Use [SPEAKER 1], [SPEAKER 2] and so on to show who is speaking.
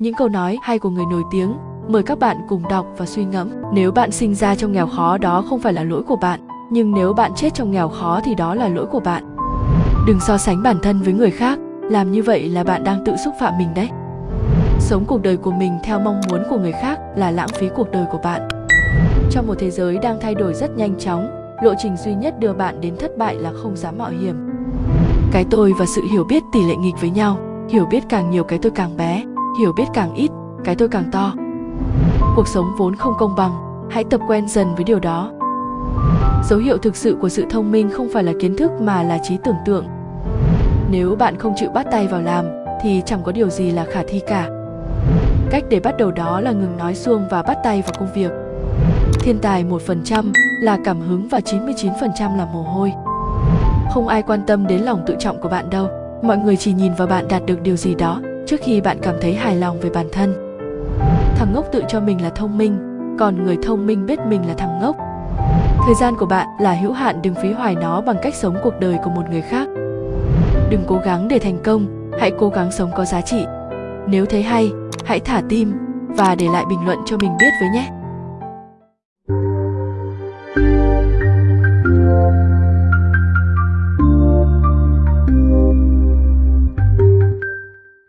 [SPEAKER 1] Những câu nói hay của người nổi tiếng, mời các bạn cùng đọc và suy ngẫm. Nếu bạn sinh ra trong nghèo khó đó không phải là lỗi của bạn, nhưng nếu bạn chết trong nghèo khó thì đó là lỗi của bạn. Đừng so sánh bản thân với người khác, làm như vậy là bạn đang tự xúc phạm mình đấy. Sống cuộc đời của mình theo mong muốn của người khác là lãng phí cuộc đời của bạn. Trong một thế giới đang thay đổi rất nhanh chóng, lộ trình duy nhất đưa bạn đến thất bại là không dám mạo hiểm. Cái tôi và sự hiểu biết tỷ lệ nghịch với nhau, hiểu biết càng nhiều cái tôi càng bé, hiểu biết càng ít, cái tôi càng to. Cuộc sống vốn không công bằng, hãy tập quen dần với điều đó. Dấu hiệu thực sự của sự thông minh không phải là kiến thức mà là trí tưởng tượng. Nếu bạn không chịu bắt tay vào làm, thì chẳng có điều gì là khả thi cả. Cách để bắt đầu đó là ngừng nói xuông và bắt tay vào công việc. Thiên tài 1% là cảm hứng và 99% là mồ hôi. Không ai quan tâm đến lòng tự trọng của bạn đâu, mọi người chỉ nhìn vào bạn đạt được điều gì đó trước khi bạn cảm thấy hài lòng về bản thân. Thằng ngốc tự cho mình là thông minh, còn người thông minh biết mình là thằng ngốc. Thời gian của bạn là hữu hạn đừng phí hoài nó bằng cách sống cuộc đời của một người khác. Đừng cố gắng để thành công, hãy cố gắng sống có giá trị. Nếu thấy hay, hãy thả tim và để lại bình luận cho mình biết với nhé.